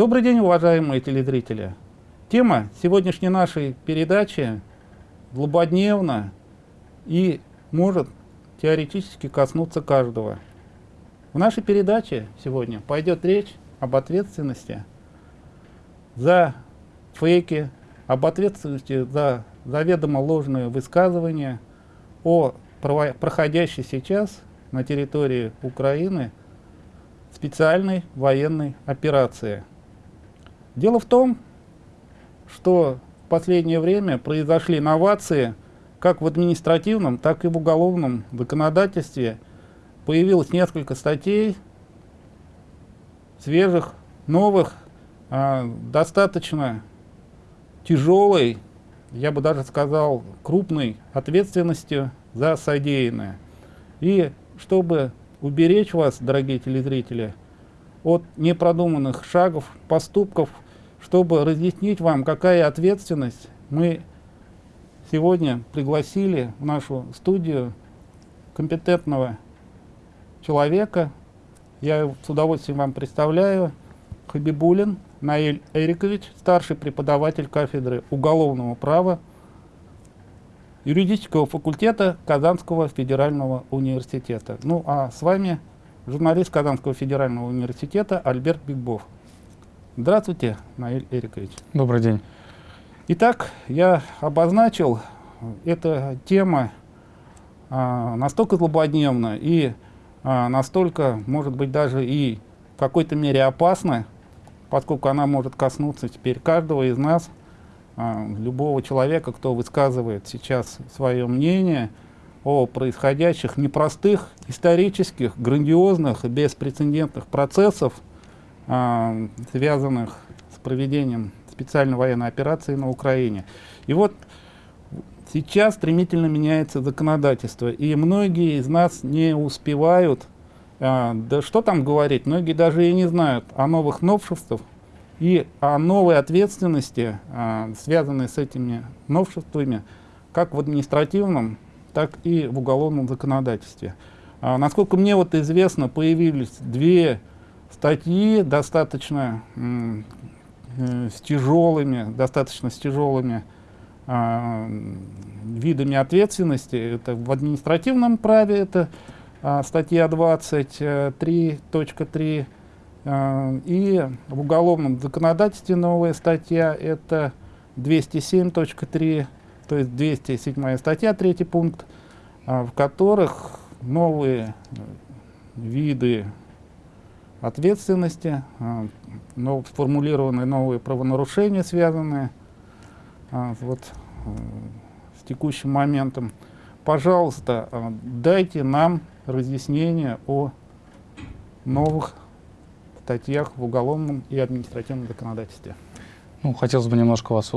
Добрый день, уважаемые телезрители. Тема сегодняшней нашей передачи злободневна и может теоретически коснуться каждого. В нашей передаче сегодня пойдет речь об ответственности за фейки, об ответственности за заведомо ложные высказывания о проходящей сейчас на территории Украины специальной военной операции. Дело в том, что в последнее время произошли новации как в административном, так и в уголовном законодательстве. Появилось несколько статей, свежих, новых, э, достаточно тяжелой, я бы даже сказал, крупной ответственностью за содеянное. И чтобы уберечь вас, дорогие телезрители, от непродуманных шагов, поступков, чтобы разъяснить вам, какая ответственность, мы сегодня пригласили в нашу студию компетентного человека. Я с удовольствием вам представляю Хабибулин Наиль Эрикович, старший преподаватель кафедры уголовного права юридического факультета Казанского федерального университета. Ну а с вами журналист Казанского федерального университета Альберт Бигбов. Здравствуйте, Наиль Эрикович. Добрый день. Итак, я обозначил, эта тема а, настолько злободневна и а, настолько, может быть, даже и в какой-то мере опасна, поскольку она может коснуться теперь каждого из нас, а, любого человека, кто высказывает сейчас свое мнение о происходящих непростых, исторических, грандиозных, беспрецедентных процессов, а, связанных с проведением специальной военной операции на Украине. И вот сейчас стремительно меняется законодательство, и многие из нас не успевают, а, да что там говорить, многие даже и не знают о новых новшествах и о новой ответственности, а, связанной с этими новшествами, как в административном, так и в уголовном законодательстве. А, насколько мне вот известно, появились две статьи достаточно э, с тяжелыми, достаточно с тяжелыми э, видами ответственности. Это в административном праве, это э, статья 23.3 э, и в уголовном законодательстве новая статья, это 207.3, то есть 207 статья, третий пункт, э, в которых новые виды ответственности, а, но сформулированы новые правонарушения, связанные а, вот, э, с текущим моментом. Пожалуйста, а, дайте нам разъяснение о новых статьях в уголовном и административном законодательстве. Ну, хотелось бы немножко вас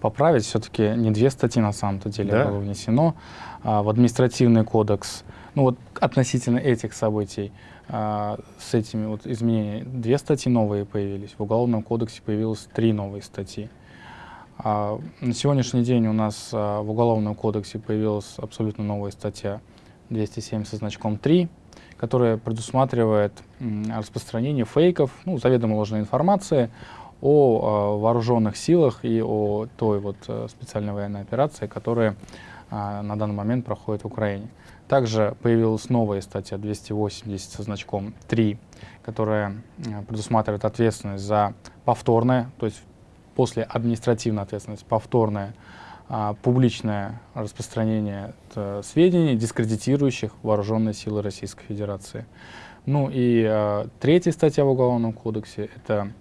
поправить. Все-таки не две статьи на самом-то деле да? было внесено а, в административный кодекс. Ну вот относительно этих событий с этими вот изменениями две статьи новые появились. В Уголовном кодексе появилось три новые статьи. А, на сегодняшний день у нас а, в Уголовном кодексе появилась абсолютно новая статья 207 со значком 3, которая предусматривает распространение фейков, ну, заведомо ложной информации о вооруженных силах и о той вот специальной военной операции, которая на данный момент проходит в Украине. Также появилась новая статья 280 со значком 3, которая э, предусматривает ответственность за повторное, то есть после административной ответственности, повторное а, публичное распространение э, сведений, дискредитирующих вооруженные силы Российской Федерации. Ну и а, третья статья в Уголовном кодексе — это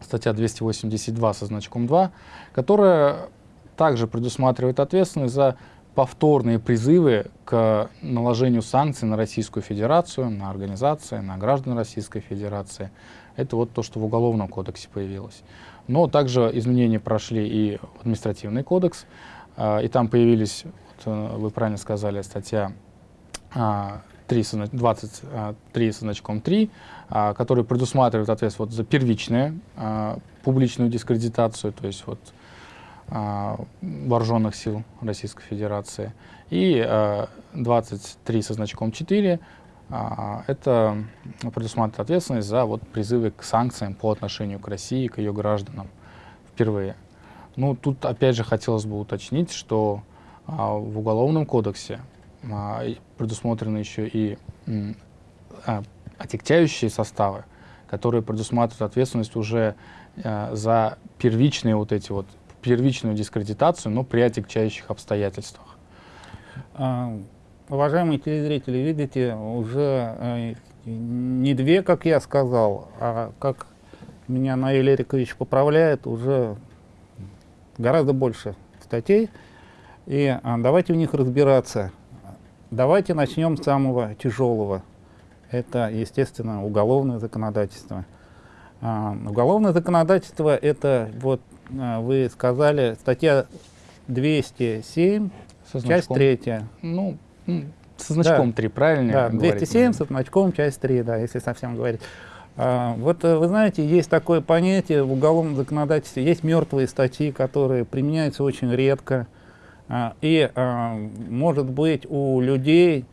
статья 282 со значком 2, которая также предусматривает ответственность за повторные призывы к наложению санкций на Российскую Федерацию, на организации, на граждан Российской Федерации. Это вот то, что в Уголовном кодексе появилось. Но также изменения прошли и в административный кодекс, а, и там появились, э, вы правильно сказали, статья 3, 23 со значком 3, который предусматривает ответственность за первичную а, публичную дискредитацию, то есть вот а, вооруженных сил Российской Федерации. И 23 а, со значком 4 а, это предусматривает ответственность за вот призывы к санкциям по отношению к России, к ее гражданам впервые. Ну, тут опять же хотелось бы уточнить, что а, в Уголовном кодексе а, предусмотрены еще и а, отягчающие составы, которые предусматривают ответственность уже а, за первичные вот эти вот первичную дискредитацию, но при отягчающих обстоятельствах. А, уважаемые телезрители, видите, уже э, не две, как я сказал, а как меня Наиль Эрикович поправляет, уже гораздо больше статей. И а, давайте в них разбираться. Давайте начнем с самого тяжелого. Это, естественно, уголовное законодательство. А, уголовное законодательство это, вот вы сказали, статья 207, со часть 3. Ну, со значком да. 3, правильно? Да, 207 говорить? со значком часть 3, да, если совсем говорить. А, вот э, вы знаете, есть такое понятие в уголовном законодательстве, есть мертвые статьи, которые применяются очень редко. А, и, а, может быть, у людей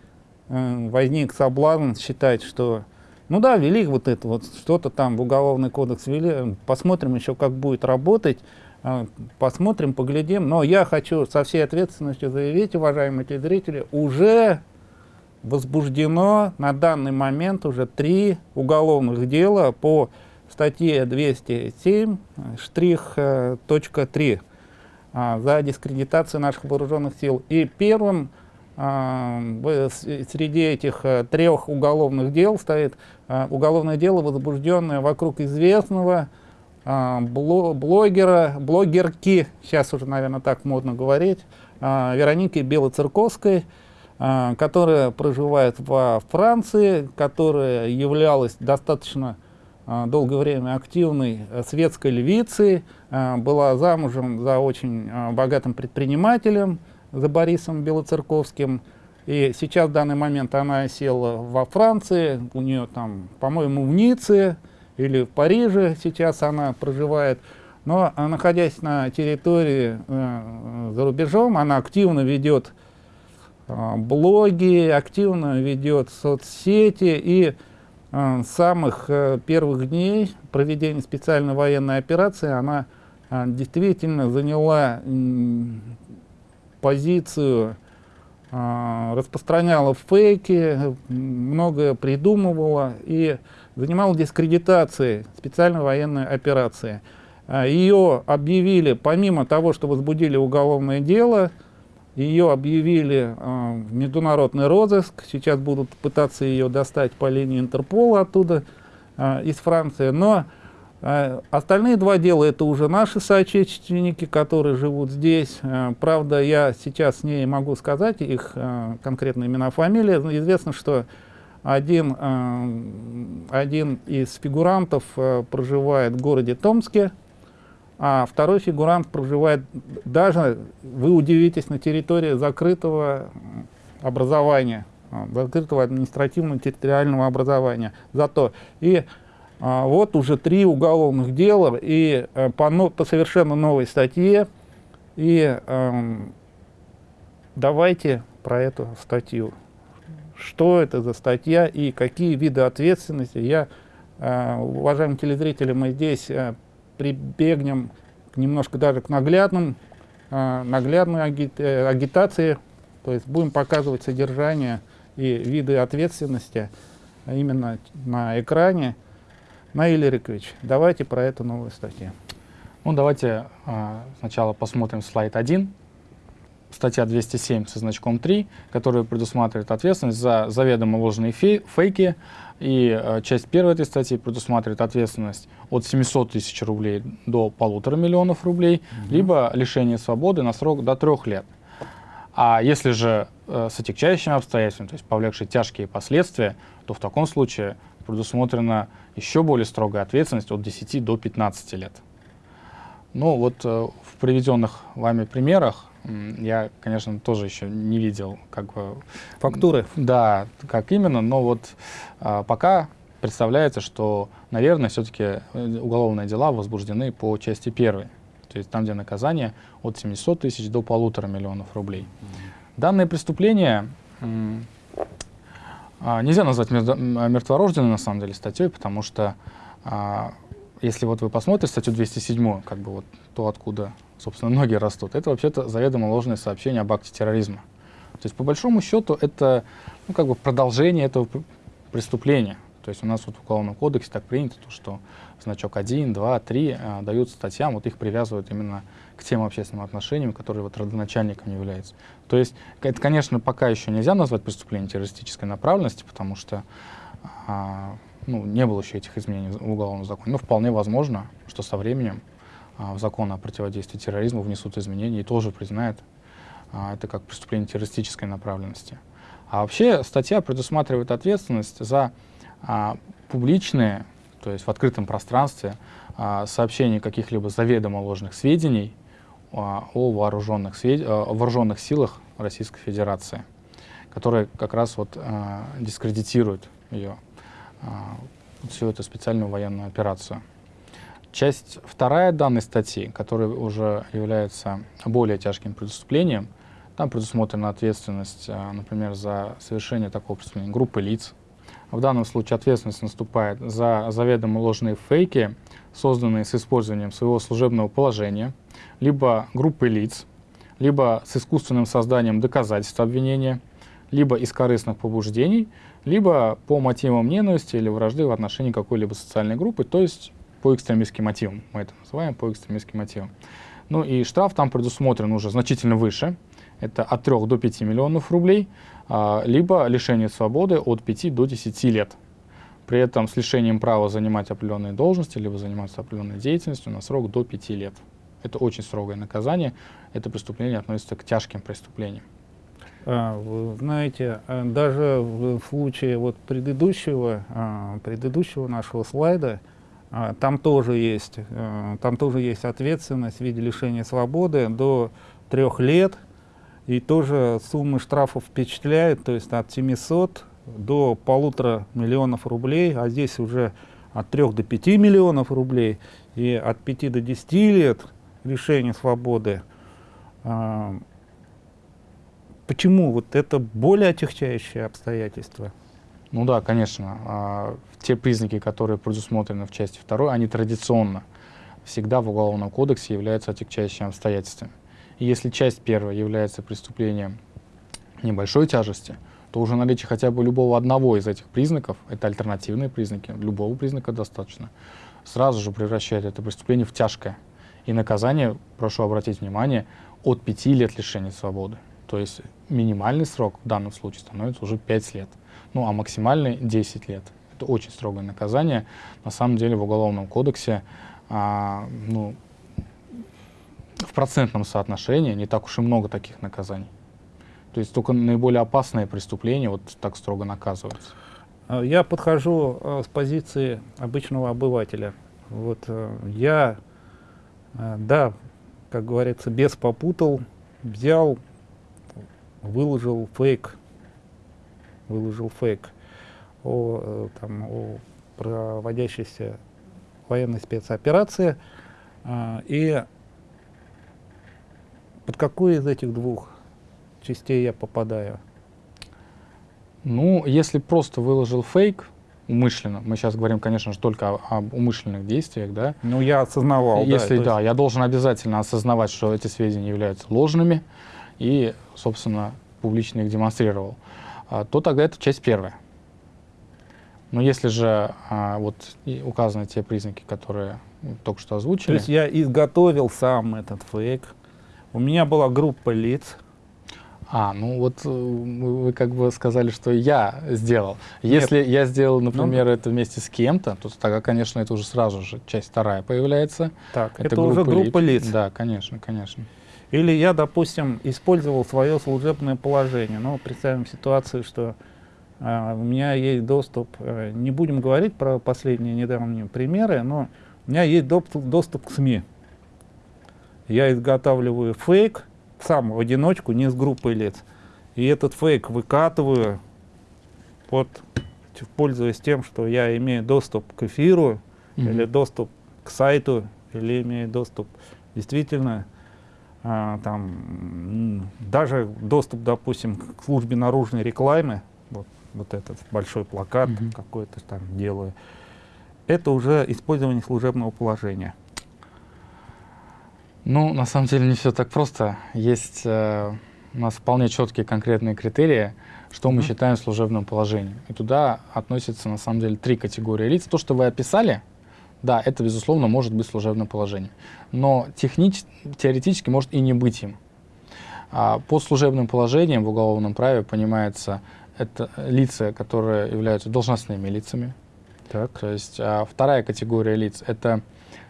а, возник соблазн считать, что ну да, вели вот это вот, что-то там в уголовный кодекс ввели, посмотрим еще, как будет работать, а, посмотрим, поглядим. Но я хочу со всей ответственностью заявить, уважаемые телезрители, уже возбуждено на данный момент уже три уголовных дела по статье 207 штрих э, точка 3 а, за дискредитацию наших вооруженных сил. И первым а, среди этих трех уголовных дел стоит уголовное дело, возбужденное вокруг известного а, блогера, блогерки, сейчас уже, наверное, так модно говорить, а, Вероники Белоцерковской, а, которая проживает во Франции, которая являлась достаточно а, долгое время активной э, светской львицей, а, была замужем за очень богатым предпринимателем, за Борисом Белоцерковским. И сейчас в данный момент она села во Франции, у нее там, по-моему, в Ницце или в Париже сейчас она проживает. Но находясь на территории э, за рубежом, она активно ведет а, блоги, активно ведет соцсети и с самых э, первых дней проведения специальной военной операции она а, действительно заняла позицию, распространяла фейки, многое придумывала и занимала дискредитацией специальной военной операции. Ее объявили, помимо того, что возбудили уголовное дело, ее объявили э, в международный розыск. Сейчас будут пытаться ее достать по линии Интерпола оттуда, из Франции. Но э, остальные два дела это уже наши соотечественники, которые живут здесь. Э, правда, я сейчас не могу сказать их э, конкретные имена, фамилии. Известно, что один, э, один из фигурантов проживает в городе Томске а второй фигурант проживает даже, вы удивитесь, на территории закрытого образования, а, закрытого административного территориального образования. Зато и а, вот уже три уголовных дела и а, по, по совершенно новой статье. И а, давайте про эту статью. Что это за статья и какие виды ответственности. Я, а, уважаемые телезрители, мы здесь а, прибегнем немножко даже к наглядным, э, наглядной аги э, агитации, то есть будем показывать содержание и виды ответственности именно на экране. Наиль Ирикович, давайте про эту новую статью. Ну, давайте э, сначала посмотрим слайд 1 статья 207 со значком 3, которая предусматривает ответственность за заведомо ложные фейки. И э, часть первой этой статьи предусматривает ответственность от 700 тысяч рублей до полутора миллионов рублей, угу. либо лишение свободы на срок до трех лет. А если же э, с отягчающими обстоятельствами, то есть повлекшие тяжкие последствия, то в таком случае предусмотрена еще более строгая ответственность от 10 до 15 лет. Ну вот э, в приведенных вами примерах я, конечно, тоже еще не видел как бы... Фактуры? Да, как именно, но вот а, пока представляется, что, наверное, все-таки э, уголовные дела возбуждены по части первой. То есть там, где наказание от 700 тысяч до полутора миллионов рублей. Mm -hmm. Данные преступления нельзя назвать мертворожденной, на самом деле, статьей, потому что а, если вот вы посмотрите статью 207, как бы вот то, откуда, собственно, ноги растут, это вообще-то заведомо ложное сообщение об акте терроризма. То есть, по большому счету, это ну, как бы продолжение этого преступления. То есть у нас вот в Уголовном кодексе так принято, то, что значок 1, 2, 3 э, дают статьям, вот их привязывают именно к тем общественным отношениям, которые вот родоначальником являются. То есть это, конечно, пока еще нельзя назвать преступлением террористической направленности, потому что а, ну, не было еще этих изменений в уголовном законе. Но вполне возможно, что со временем а, в закон о противодействии терроризму внесут изменения и тоже признают а, это как преступление террористической направленности. А вообще статья предусматривает ответственность за а, публичные, то есть в открытом пространстве, а, сообщение каких-либо заведомо ложных сведений а, о вооруженных, свед... а, о вооруженных силах Российской Федерации, которые как раз вот а, дискредитируют ее, а, всю эту специальную военную операцию. Часть вторая данной статьи, которая уже является более тяжким преступлением, там предусмотрена ответственность, а, например, за совершение такого преступления группы лиц, в данном случае ответственность наступает за заведомо ложные фейки, созданные с использованием своего служебного положения, либо группы лиц, либо с искусственным созданием доказательств обвинения, либо из корыстных побуждений, либо по мотивам ненависти или вражды в отношении какой-либо социальной группы, то есть по экстремистским мотивам. Мы это называем по экстремистским мотивам. Ну и штраф там предусмотрен уже значительно выше. Это от 3 до 5 миллионов рублей. А, либо лишение свободы от 5 до 10 лет. При этом с лишением права занимать определенные должности, либо заниматься определенной деятельностью на срок до 5 лет. Это очень строгое наказание. Это преступление относится к тяжким преступлениям. А, вы знаете, а, даже в случае вот предыдущего, а, предыдущего нашего слайда, там тоже есть, там тоже есть ответственность в виде лишения свободы до трех лет и тоже суммы штрафов впечатляют, то есть от 700 до полутора миллионов рублей, а здесь уже от 3 до 5 миллионов рублей и от 5 до 10 лет лишения свободы. А, почему вот это более отягчающее обстоятельство? Ну да, конечно. А, те признаки, которые предусмотрены в части 2, они традиционно всегда в Уголовном кодексе являются отягчающими обстоятельствами. Если часть первая является преступлением небольшой тяжести, то уже наличие хотя бы любого одного из этих признаков, это альтернативные признаки, любого признака достаточно, сразу же превращает это преступление в тяжкое. И наказание, прошу обратить внимание, от 5 лет лишения свободы. То есть минимальный срок в данном случае становится уже 5 лет. Ну а максимальный 10 лет. Это очень строгое наказание. На самом деле в Уголовном кодексе а, ну, в процентном соотношении не так уж и много таких наказаний. То есть только наиболее опасные преступления вот так строго наказываются. А, я подхожу э, с позиции обычного обывателя. Вот э, я, э, да, как говорится, без попутал, взял, выложил фейк, выложил фейк о, там, о проводящейся военной спецоперации, и под какую из этих двух частей я попадаю? Ну, если просто выложил фейк, умышленно, мы сейчас говорим, конечно же, только об, об умышленных действиях, да? Ну, я осознавал, Если, да. да, есть... я должен обязательно осознавать, что эти сведения являются ложными, и, собственно, публично их демонстрировал, а, то тогда это часть первая. Но если же а, вот указаны те признаки, которые только что озвучили... То есть я изготовил сам этот фейк, у меня была группа лиц. А, ну вот э, вы как бы сказали, что я сделал. Если Нет. я сделал, ну, например, ну, это вместе с кем-то, то тогда, конечно, это уже сразу же часть вторая появляется. Так, это, это группа уже группа лиц. лиц. Да, конечно, конечно. Или я, допустим, использовал свое служебное положение. Ну, представим ситуацию, что э, у меня есть доступ, э, не будем говорить про последние недавние примеры, но у меня есть доступ, доступ к СМИ я изготавливаю фейк сам в одиночку, не с группой лиц. И этот фейк выкатываю, вот, пользуясь тем, что я имею доступ к эфиру, mm -hmm. или доступ к сайту, или имею доступ действительно а, там даже доступ, допустим, к службе наружной рекламы, вот, вот этот большой плакат mm -hmm. какой-то там делаю, это уже использование служебного положения. Ну, на самом деле не все так просто. Есть э, у нас вполне четкие конкретные критерии, что mm -hmm. мы считаем служебным положением. И туда относятся на самом деле три категории лиц. То, что вы описали, да, это, безусловно, может быть служебным положением. Но технич, теоретически может и не быть им. А под служебным положением в уголовном праве понимается это лица, которые являются должностными лицами. Так. То есть а, вторая категория лиц — это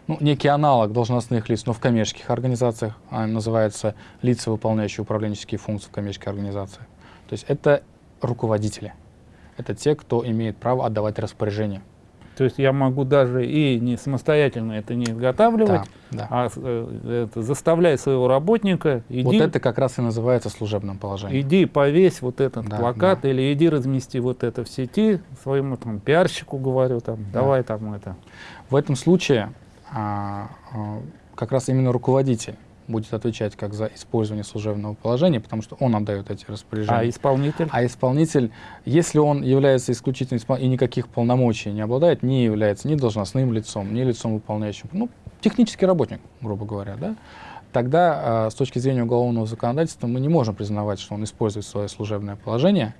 ну, некий аналог должностных лиц, но в коммерческих организациях а, называется лица, выполняющие управленческие функции в коммерческих организациях. То есть это руководители. Это те, кто имеет право отдавать распоряжение. То есть я могу даже и не самостоятельно это не изготавливать, да, да. а э, это, заставлять своего работника. Иди, вот это как раз и называется служебным положением. Иди повесь вот этот да, плакат да. или иди размести вот это в сети своему там пиарщику говорю там, да. давай там это. В этом случае а, а, как раз именно руководитель будет отвечать как за использование служебного положения, потому что он отдает эти распоряжения. А исполнитель? А исполнитель, если он является исключительно исполнителем и никаких полномочий не обладает, не является ни должностным лицом, ни лицом выполняющим, ну, технический работник, грубо говоря, да, тогда с точки зрения уголовного законодательства мы не можем признавать, что он использует свое служебное положение,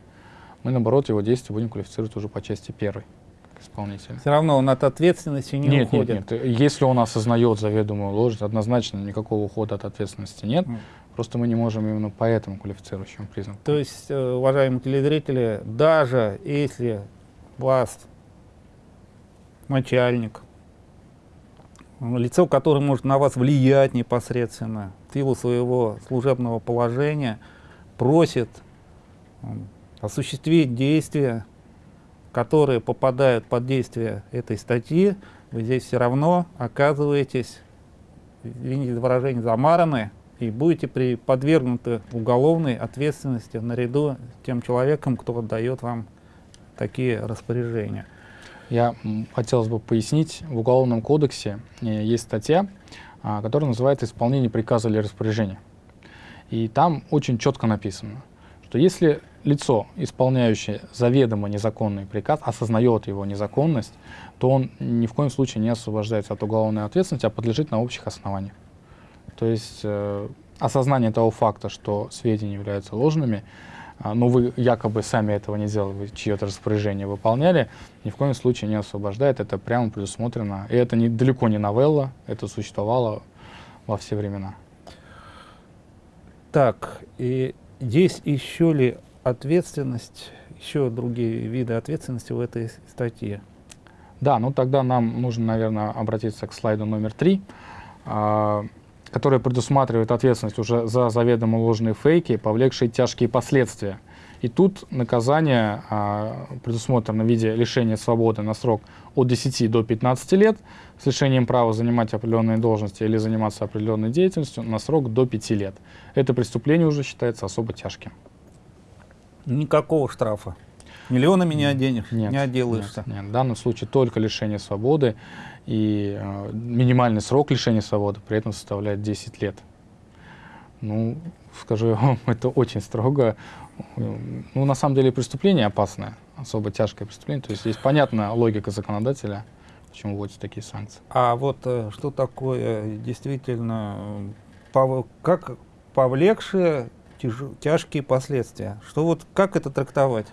мы, наоборот, его действия будем квалифицировать уже по части первой исполнителя. Все равно он от ответственности не нет, уходит? Нет, нет. Если он осознает заведомую ложь, однозначно никакого ухода от ответственности нет. Mm. Просто мы не можем именно по этому квалифицирующему признаку. То есть, э, уважаемые телезрители, даже если вас начальник, лицо, которое может на вас влиять непосредственно, в силу своего служебного положения, просит осуществить действия которые попадают под действие этой статьи, вы здесь все равно оказываетесь, извините за выражение, замараны и будете при, подвергнуты уголовной ответственности наряду с тем человеком, кто отдает вам такие распоряжения. Я хотелось бы пояснить, в Уголовном кодексе э, есть статья, а, которая называется «Исполнение приказа или распоряжения». И там очень четко написано, что если лицо, исполняющее заведомо незаконный приказ, осознает его незаконность, то он ни в коем случае не освобождается от уголовной ответственности, а подлежит на общих основаниях. То есть э, осознание того факта, что сведения являются ложными, э, но вы якобы сами этого не делали, вы чье-то распоряжение выполняли, ни в коем случае не освобождает, это прямо предусмотрено. И это не, далеко не новелла, это существовало во все времена. Так, и есть еще ли ответственность, еще другие виды ответственности в этой статье. Да, ну тогда нам нужно, наверное, обратиться к слайду номер три, э, который предусматривает ответственность уже за заведомо ложные фейки, повлекшие тяжкие последствия. И тут наказание э, предусмотрено в виде лишения свободы на срок от 10 до 15 лет с лишением права занимать определенные должности или заниматься определенной деятельностью на срок до 5 лет. Это преступление уже считается особо тяжким. Никакого штрафа. Миллионами не оденешь, нет, не отделаешься. Нет, нет, в данном случае только лишение свободы, и э, минимальный срок лишения свободы при этом составляет 10 лет. Ну, скажу вам, это очень строго. Ну, на самом деле преступление опасное, особо тяжкое преступление. То есть есть понятная логика законодателя, почему вводятся такие санкции. А вот э, что такое действительно, пов как повлекшее тяж, тяжкие последствия. Что вот, как это трактовать?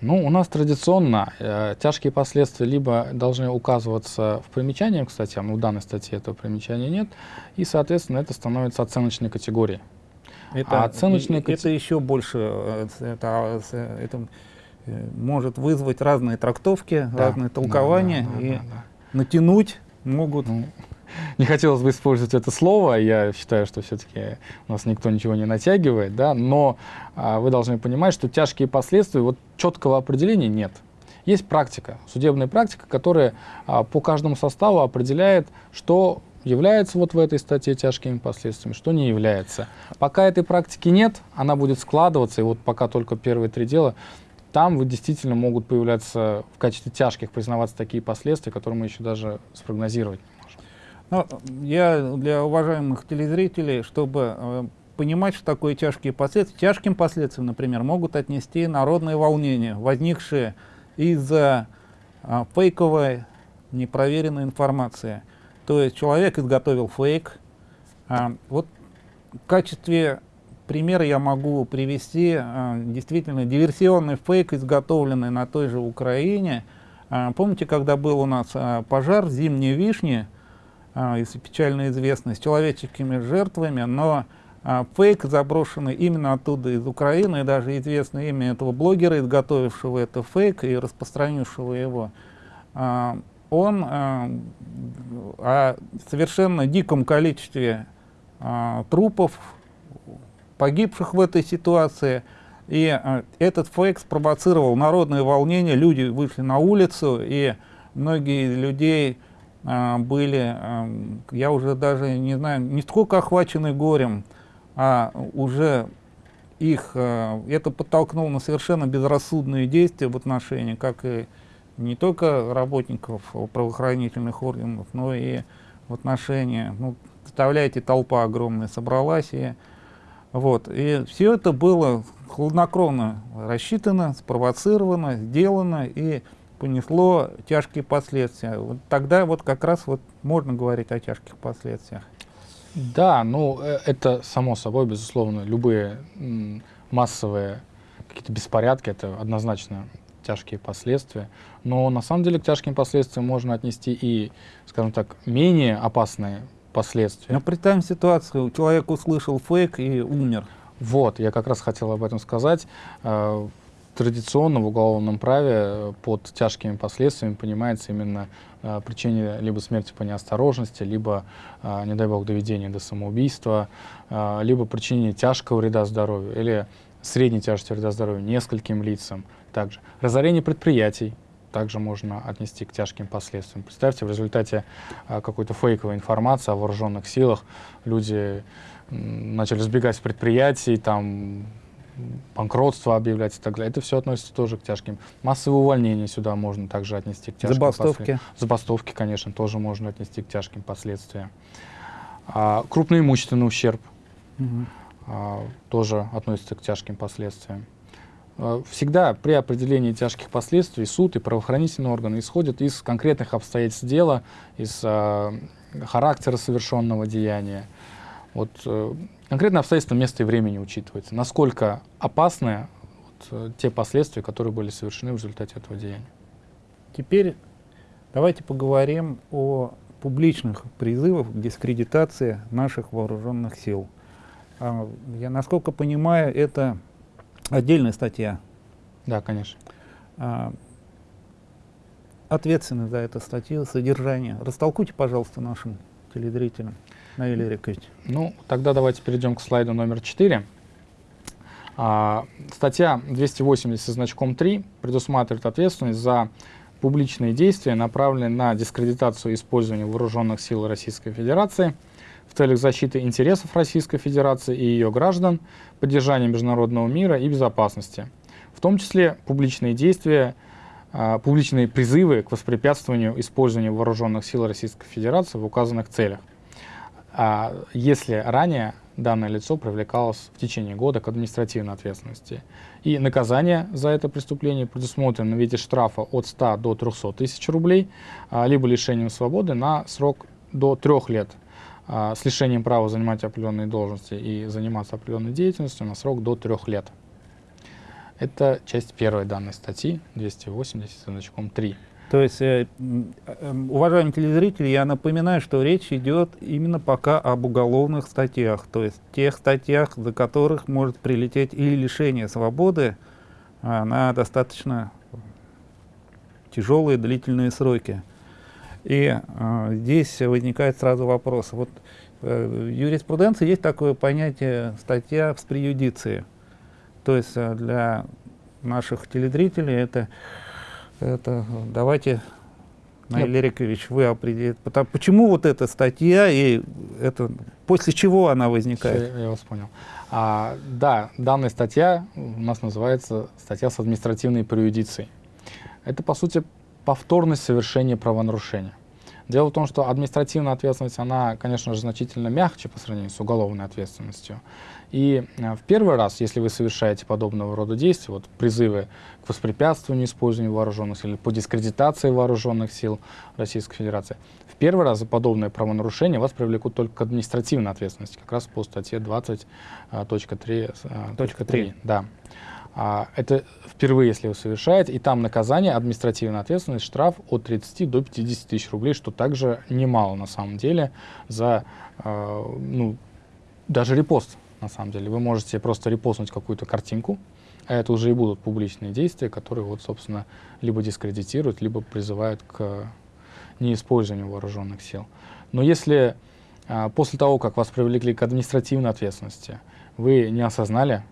Ну, у нас традиционно э, тяжкие последствия либо должны указываться в примечании к статьям, ну, в данной статье этого примечания нет, и, соответственно, это становится оценочной категорией. Это, а оценочные категории... это еще больше, э, это, э, это э, может вызвать разные трактовки, да, разные толкования да, да, да, и да, да. натянуть могут ну, не хотелось бы использовать это слово, я считаю, что все-таки у нас никто ничего не натягивает, да, но а, вы должны понимать, что тяжкие последствия, вот четкого определения нет. Есть практика, судебная практика, которая а, по каждому составу определяет, что является вот в этой статье тяжкими последствиями, что не является. Пока этой практики нет, она будет складываться, и вот пока только первые три дела, там вы действительно могут появляться в качестве тяжких признаваться такие последствия, которые мы еще даже спрогнозировать ну, я для уважаемых телезрителей, чтобы э, понимать, что такое тяжкие последствия. Тяжким последствиям, например, могут отнести народные волнения, возникшие из-за а, фейковой непроверенной информации. То есть человек изготовил фейк. А, вот в качестве примера я могу привести а, действительно диверсионный фейк, изготовленный на той же Украине. А, помните, когда был у нас а, пожар зимней вишни, а, печально известный, с человеческими жертвами, но а, фейк, заброшенный именно оттуда, из Украины, и даже известное имя этого блогера, изготовившего это фейк и распространившего его, а, он о совершенно диком количестве трупов, погибших в этой ситуации, и этот фейк спровоцировал народное волнение, люди вышли на улицу, и многие людей были, а, я уже даже не знаю, не сколько охвачены горем, а уже их, а, это подтолкнуло на совершенно безрассудные действия в отношении, как и не только работников правоохранительных органов, но и в отношении, ну, представляете, толпа огромная собралась, и, вот, и все это было хладнокровно рассчитано, спровоцировано, сделано и понесло тяжкие последствия. Вот тогда вот как раз вот можно говорить о тяжких последствиях. Да, ну э, это само собой, безусловно, любые массовые какие-то беспорядки, это однозначно тяжкие последствия. Но на самом деле к тяжким последствиям можно отнести и, скажем так, менее опасные последствия. Но представим ситуацию, человек услышал фейк и умер. Вот, я как раз хотел об этом сказать. Э, традиционно в уголовном праве э, под тяжкими последствиями понимается именно э, причине либо смерти по неосторожности, либо, не дай бог, доведения до самоубийства, либо причине тяжкого вреда здоровью или средней тяжести вреда здоровью нескольким лицам. Также разорение предприятий, также можно отнести к тяжким последствиям. Представьте, в результате а, какой-то фейковой информации о вооруженных силах люди начали сбегать с предприятий, там банкротство объявлять и так далее. Это все относится тоже к тяжким. Массовые увольнения сюда можно также отнести к тяжким Забастовки. Забастовки, конечно, тоже можно отнести к тяжким последствиям. А, крупный имущественный ущерб угу. а, тоже относится к тяжким последствиям. Э, всегда при определении тяжких последствий суд и правоохранительные органы исходят из конкретных обстоятельств дела, из э, характера совершенного деяния. Вот, э, конкретно обстоятельства места и времени учитывается. Насколько опасны вот, э, те последствия, которые были совершены в результате этого деяния. Теперь давайте поговорим о публичных призывах к дискредитации наших вооруженных сил. А, я, насколько понимаю, это Отдельная статья. Да, конечно. А, ответственность за эту статью, содержание. Растолкуйте, пожалуйста, нашим телезрителям. Наиль Эрикович. Ну, тогда давайте перейдем к слайду номер 4. А, статья 280 со значком 3 предусматривает ответственность за публичные действия, направленные на дискредитацию использования вооруженных сил Российской Федерации – в целях защиты интересов Российской Федерации и ее граждан, поддержания международного мира и безопасности, в том числе публичные действия, а, публичные призывы к воспрепятствованию использования вооруженных сил Российской Федерации в указанных целях. А если ранее данное лицо привлекалось в течение года к административной ответственности. И наказание за это преступление предусмотрено в виде штрафа от 100 до 300 тысяч рублей, а, либо лишением свободы на срок до трех лет а, с лишением права занимать определенные должности и заниматься определенной деятельностью на срок до трех лет. Это часть первой данной статьи 280 со значком 3. То есть, э, э, уважаемые телезрители, я напоминаю, что речь идет именно пока об уголовных статьях, то есть тех статьях, за которых может прилететь или лишение свободы а, на достаточно тяжелые длительные сроки. И э, здесь возникает сразу вопрос. Вот э, юриспруденции есть такое понятие статья в сприюдиции. То есть э, для наших телезрителей это, это давайте, Наиль Эрикович, вы определите. Почему вот эта статья и это, после чего она возникает? Я, я вас понял. А, да, данная статья у нас называется статья с административной преюдицией. Это, по сути, повторность совершения правонарушения. Дело в том, что административная ответственность, она, конечно же, значительно мягче по сравнению с уголовной ответственностью. И э, в первый раз, если вы совершаете подобного рода действия, вот призывы к воспрепятствованию использованию вооруженных сил, по дискредитации вооруженных сил Российской Федерации, в первый раз за подобное правонарушение вас привлекут только к административной ответственности, как раз по статье 20.3. Точка 3. Да. А, это впервые, если вы совершаете, и там наказание, административная ответственность, штраф от 30 до 50 тысяч рублей, что также немало на самом деле за, э, ну, даже репост на самом деле. Вы можете просто репостнуть какую-то картинку, а это уже и будут публичные действия, которые, вот, собственно, либо дискредитируют, либо призывают к неиспользованию вооруженных сил. Но если а, после того, как вас привлекли к административной ответственности, вы не осознали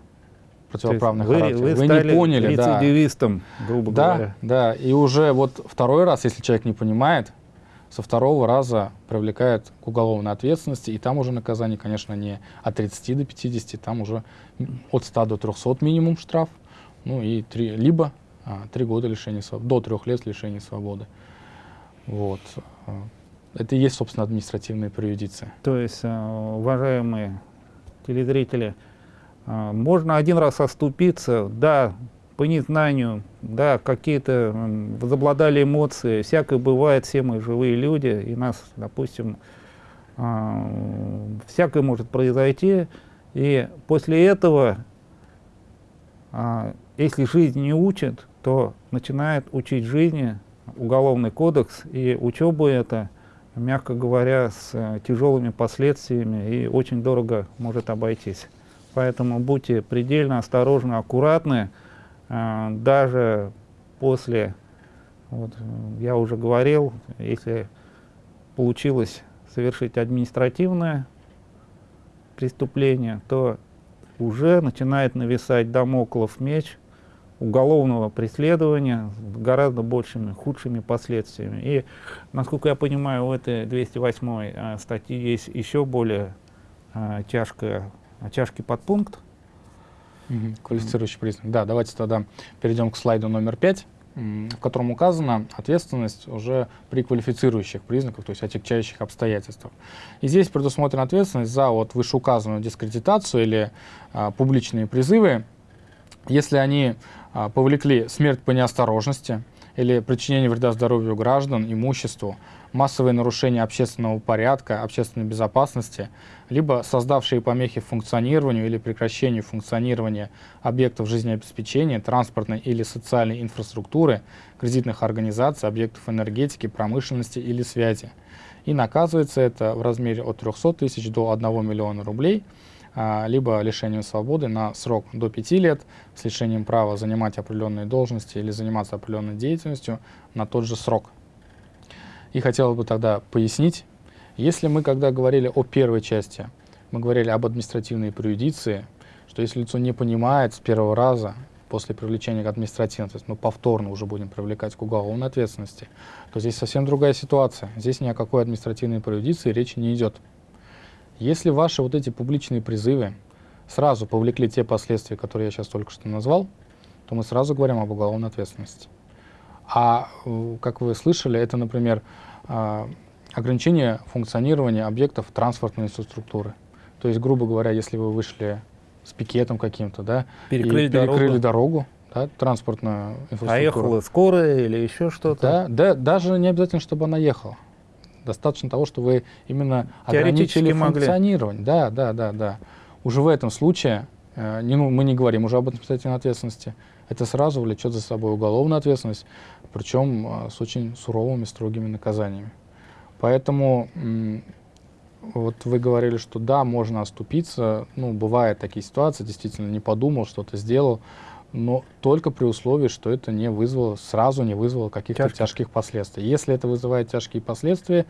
противоправный вы, характер, вы, вы стали не поняли, рецидивистом, да, грубо да, говоря. да, и уже вот второй раз, если человек не понимает, со второго раза привлекают к уголовной ответственности, и там уже наказание, конечно, не от 30 до 50, там уже от 100 до 300 минимум штраф, ну и 3, либо а, 3 года лишения свободы, до 3 лет лишения свободы. Вот. Это и есть, собственно, административная преюдиция. То есть, э, уважаемые телезрители, э, можно один раз оступиться, да, по незнанию, да, какие-то возобладали эмоции, всякое бывает, все мы живые люди, и нас, допустим, э, всякое может произойти, и после этого, если жизнь не учит, то начинает учить жизни уголовный кодекс, и учеба это мягко говоря, с э, тяжелыми последствиями и очень дорого может обойтись. Поэтому будьте предельно осторожны, аккуратны, даже после, вот, я уже говорил, если получилось совершить административное преступление, то уже начинает нависать домоклов меч – уголовного преследования с гораздо большими, худшими последствиями. И, насколько я понимаю, в этой 208 а, статье есть еще более а, тяжкая, а, тяжкий подпункт. Угу. Квалифицирующий признак. Да, давайте тогда перейдем к слайду номер 5, в котором указана ответственность уже при квалифицирующих признаках, то есть отягчающих обстоятельствах. И здесь предусмотрена ответственность за вот вышеуказанную дискредитацию или а, публичные призывы, если они а, повлекли смерть по неосторожности или причинение вреда здоровью граждан, имуществу, массовые нарушения общественного порядка, общественной безопасности, либо создавшие помехи функционированию или прекращению функционирования объектов жизнеобеспечения, транспортной или социальной инфраструктуры, кредитных организаций, объектов энергетики, промышленности или связи. И наказывается это в размере от 300 тысяч до 1 миллиона рублей – а, либо лишением свободы на срок до 5 лет с лишением права занимать определенные должности или заниматься определенной деятельностью на тот же срок. И хотел бы тогда пояснить, если мы, когда говорили о первой части, мы говорили об административной преюдиции, что если лицо не понимает с первого раза, после привлечения к административной ответственности, мы повторно уже будем привлекать к уголовной ответственности, то здесь совсем другая ситуация. Здесь ни о какой административной преюдиции речи не идет. Если ваши вот эти публичные призывы сразу повлекли те последствия, которые я сейчас только что назвал, то мы сразу говорим об уголовной ответственности. А, э, как вы слышали, это, например, а, ограничение функционирования объектов транспортной инфраструктуры. То есть, грубо говоря, если вы вышли с пикетом каким-то, да, перекрыли, и перекрыли дорогу, дорогу да, транспортную инфраструктуру. А ехала скорая или еще что-то? Да, да, даже не обязательно, чтобы она ехала. Достаточно того, что вы именно ограничили функционирование. Да, да, да, да. Уже в этом случае э, не, ну, мы не говорим уже об административной ответственности. Это сразу влечет за собой уголовную ответственность, причем э, с очень суровыми, строгими наказаниями. Поэтому вот вы говорили, что да, можно оступиться. Ну, бывают такие ситуации, действительно не подумал, что-то сделал но только при условии, что это не вызвало, сразу не вызвало каких-то тяжких. тяжких последствий. Если это вызывает тяжкие последствия,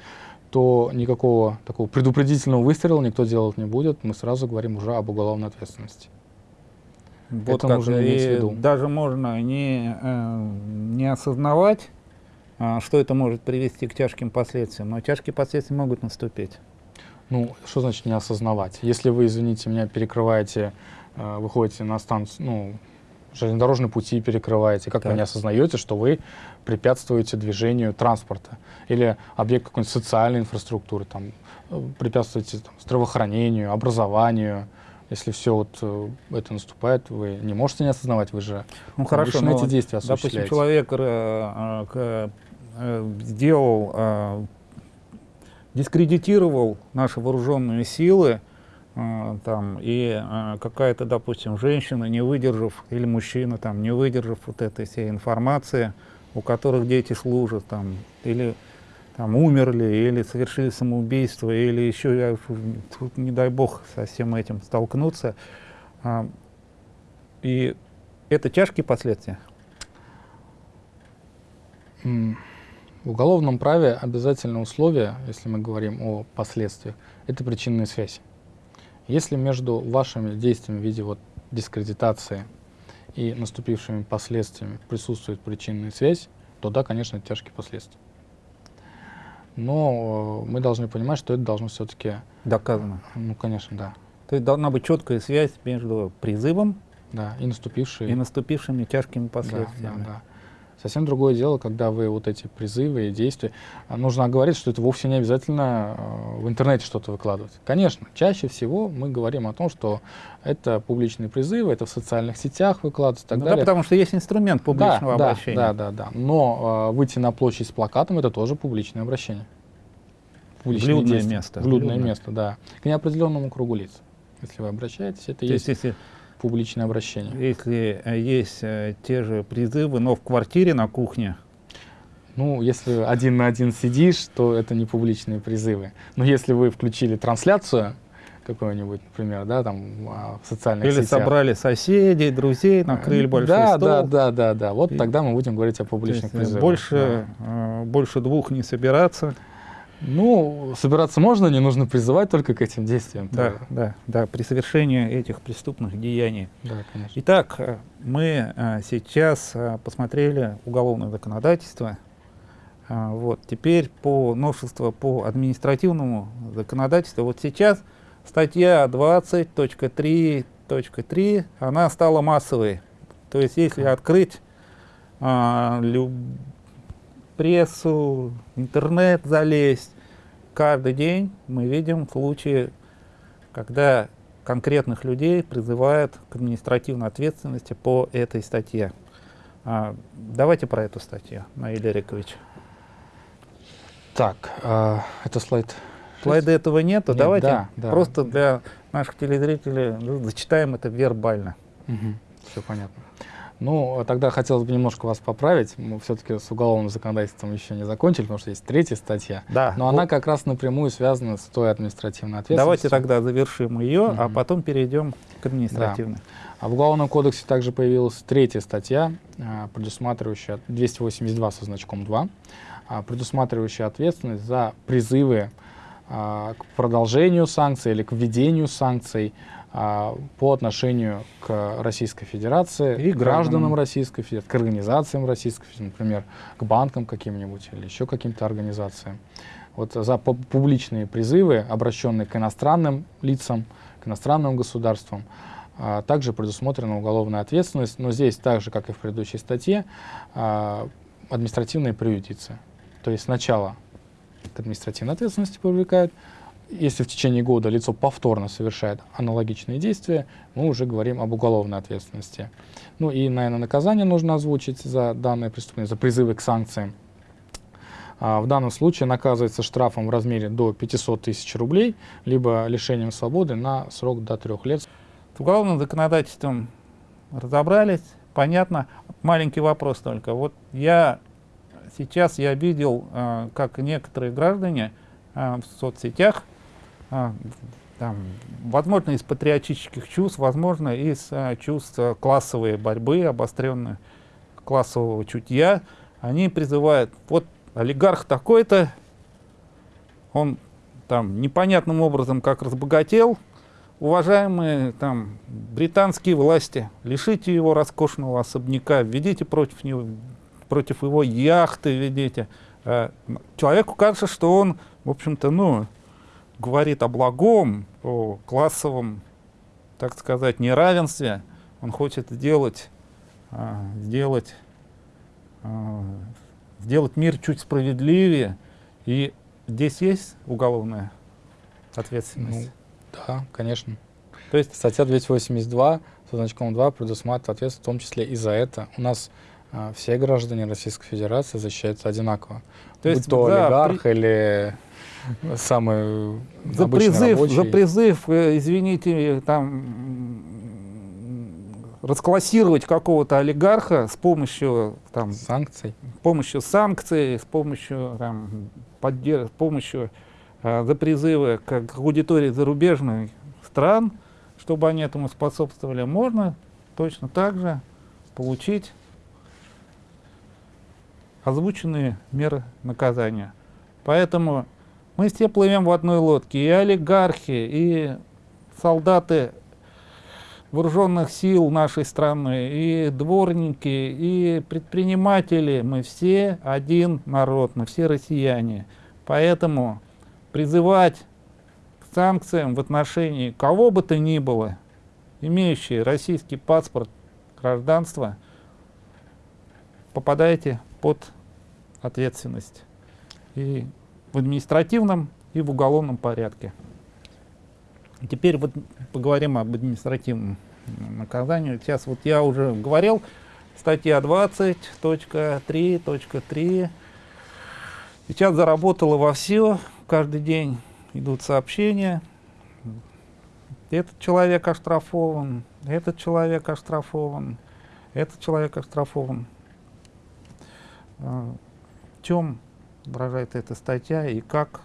то никакого такого предупредительного выстрела никто делать не будет. Мы сразу говорим уже об уголовной ответственности. Вот это нужно иметь в виду. Даже можно не, э, не осознавать, что это может привести к тяжким последствиям, но тяжкие последствия могут наступить. Ну, что значит не осознавать? Если вы, извините меня, перекрываете, э, выходите на станцию, ну, железнодорожные пути перекрываете, как так. вы не осознаете, что вы препятствуете движению транспорта или объект какой-нибудь социальной инфраструктуры, там, э, препятствуете там, здравоохранению, образованию, если все вот э, это наступает, вы не можете не осознавать, вы же ну, хорошо, но, эти действия осуществляете. Допустим, человек сделал, э, дискредитировал наши вооруженные силы, э, там, и э, какая-то, допустим, женщина, не выдержав, или мужчина, там, не выдержав вот этой всей информации, у которых дети служат, там, или там умерли или совершили самоубийство, или еще, я, тут, не дай бог, со всем этим столкнуться. А, и это тяжкие последствия? В уголовном праве обязательное условие, если мы говорим о последствиях, это причинная связь. Если между вашими действиями в виде вот дискредитации и наступившими последствиями присутствует причинная связь, то да, конечно, это тяжкие последствия но э, мы должны понимать, что это должно все-таки... Доказано. Ну, конечно, да. То есть должна быть четкая связь между призывом да, и, наступившей... и наступившими тяжкими последствиями. Да, да, да. Совсем другое дело, когда вы вот эти призывы и действия, а, нужно говорить, что это вовсе не обязательно э, в интернете что-то выкладывать. Конечно, чаще всего мы говорим о том, что это публичные призывы, это в социальных сетях выкладываться и так ну, далее. Да, потому что есть инструмент публичного да, обращения. Да, да, да. Но э, выйти на площадь с плакатом это тоже публичное обращение. Публичное Блюдное место. Блюдное, Блюдное место, да. К неопределенному кругу лиц. Если вы обращаетесь, это То есть, если публичное обращение. Если э, есть э, те же призывы, но в квартире на кухне, ну, если один на один сидишь, то это не публичные призывы. Но если вы включили трансляцию какую-нибудь, например, да, там а, в социальных Или сетях. собрали соседей, друзей, накрыли большой да, стол. Да, да, да, да. Вот и, тогда мы будем говорить о публичных э, призывах. Больше, да. больше двух не собираться. Ну, собираться можно, не нужно призывать только к этим действиям. Да, да, да, при совершении этих преступных деяний. Да, конечно. Итак, э, мы э, сейчас э, посмотрели уголовное законодательство. Вот, теперь по новшеству по административному законодательству. Вот сейчас статья 20.3.3, она стала массовой. То есть, если открыть а, люб, прессу, интернет залезть. Каждый день мы видим случаи, когда конкретных людей призывают к административной ответственности по этой статье. А, давайте про эту статью, Наиль Эрикович. Так, э, это слайд. Слайда этого нету. Нет, давайте да, да. просто для наших телезрителей зачитаем это вербально. Угу, все понятно. Ну, тогда хотелось бы немножко вас поправить. Мы все-таки с уголовным законодательством еще не закончили, потому что есть третья статья. Да. Но вот. она как раз напрямую связана с той административной ответственностью. Давайте тогда завершим ее, угу. а потом перейдем к административной. Да. А в Уголовном кодексе также появилась третья статья, а, предусматривающая 282 со значком 2, а, предусматривающая ответственность за призывы а, к продолжению санкций или к введению санкций а, по отношению к Российской Федерации, и гражданам Российской Федерации, к организациям Российской Федерации, например, к банкам каким-нибудь или еще каким-то организациям. Вот за публичные призывы, обращенные к иностранным лицам, к иностранным государствам, а, также предусмотрена уголовная ответственность, но здесь, так же, как и в предыдущей статье, а, административная приютиция. То есть сначала к административной ответственности привлекают, если в течение года лицо повторно совершает аналогичные действия, мы уже говорим об уголовной ответственности. Ну и, наверное, наказание нужно озвучить за данное преступление, за призывы к санкциям. А в данном случае наказывается штрафом в размере до 500 тысяч рублей, либо лишением свободы на срок до трех лет. С уголовным законодательством разобрались, понятно. Маленький вопрос только. Вот я сейчас я видел, а, как некоторые граждане а, в соцсетях а, там, возможно, из патриотических чувств, возможно, из а, чувств классовой борьбы, обостренной классового чутья, они призывают, вот олигарх такой-то, он там непонятным образом как разбогател, уважаемые там британские власти, лишите его роскошного особняка, введите против него, против его яхты, введите. А, человеку кажется, что он, в общем-то, ну, говорит о благом, о классовом, так сказать, неравенстве, он хочет сделать а, сделать, а, сделать мир чуть справедливее. И здесь есть уголовная ответственность? Ну, да, конечно. То есть статья 282 со значком 2 предусматривает ответственность, в том числе и за это. У нас а, все граждане Российской Федерации защищаются одинаково. То есть, Будь то да, олигарх при... или самый за призыв, рабочий. За призыв, э, извините, там расклассировать какого-то олигарха с помощью там, санкций, с помощью санкций, с помощью там, поддерж... с помощью э, за призывы к, к аудитории зарубежных стран, чтобы они этому способствовали, можно точно так же получить озвученные меры наказания. Поэтому мы все плывем в одной лодке, и олигархи, и солдаты вооруженных сил нашей страны, и дворники, и предприниматели, мы все один народ, мы все россияне. Поэтому призывать к санкциям в отношении кого бы то ни было, имеющий российский паспорт, гражданство, попадаете под ответственность. И в административном, и в уголовном порядке. Теперь вот поговорим об административном наказании. Сейчас вот я уже говорил, статья 20.3.3 сейчас заработала во все, каждый день идут сообщения, этот человек оштрафован, этот человек оштрафован, этот человек оштрафован. В чем выражает эта статья и как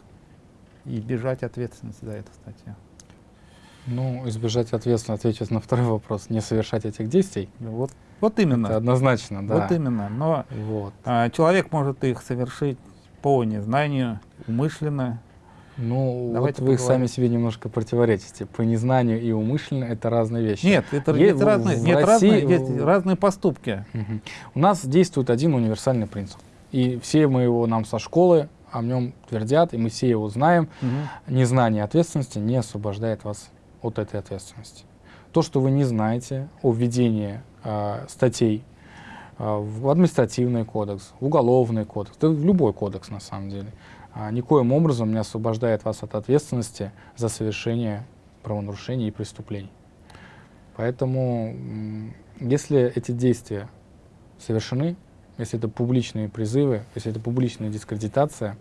избежать ответственности за эту статью? Ну, избежать ответственности, отвечать на второй вопрос, не совершать этих действий. Вот, вот именно. Это однозначно, да. Вот именно. Но вот. а, человек может их совершить по незнанию, умышленно. Ну, Давайте вот вы поговорим. сами себе немножко противоречите. По незнанию и умышленно это разные вещи. Нет, это есть, есть, разные, нет России, разные, есть разные поступки. Угу. У нас действует один универсальный принцип. И все мы его нам со школы о нем твердят, и мы все его знаем. Угу. Незнание ответственности не освобождает вас от этой ответственности. То, что вы не знаете о введении э, статей э, в административный кодекс, в уголовный кодекс, да в любой кодекс на самом деле, э, никоим образом не освобождает вас от ответственности за совершение правонарушений и преступлений. Поэтому, если эти действия совершены, если это публичные призывы, если это публичная дискредитация,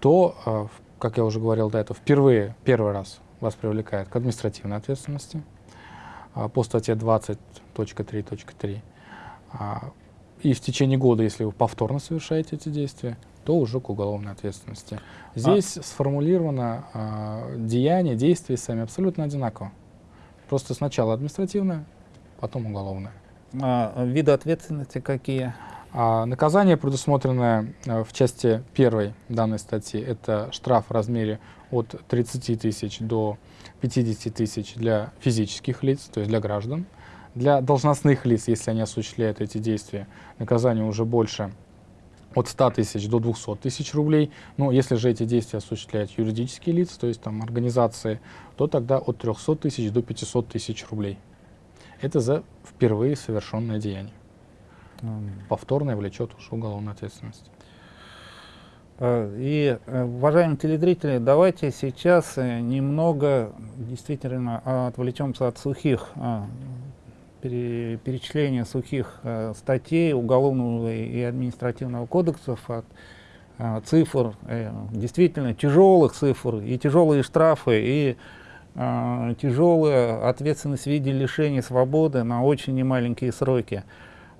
то, как я уже говорил до этого, впервые, первый раз вас привлекает к административной ответственности а, по статье 20.3.3. А, и в течение года, если вы повторно совершаете эти действия, то уже к уголовной ответственности. Здесь а. сформулировано а, деяние, действия сами абсолютно одинаково. Просто сначала административное, потом уголовное. А, виды ответственности какие? А, наказание, предусмотренное а, в части первой данной статьи, это штраф в размере от 30 тысяч до 50 тысяч для физических лиц, то есть для граждан. Для должностных лиц, если они осуществляют эти действия, наказание уже больше от 100 тысяч до 200 тысяч рублей. Но если же эти действия осуществляют юридические лица, то есть там организации, то тогда от 300 тысяч до 500 тысяч рублей. Это за впервые совершенное деяние. Повторное влечет уже уголовную ответственность. Э, и, э, уважаемые телезрители, давайте сейчас э, немного действительно отвлечемся от сухих перечисления сухих статей Уголовного и административного кодексов, от цифр, действительно тяжелых цифр, и тяжелые штрафы, и тяжелая ответственность в виде лишения свободы на очень немаленькие сроки.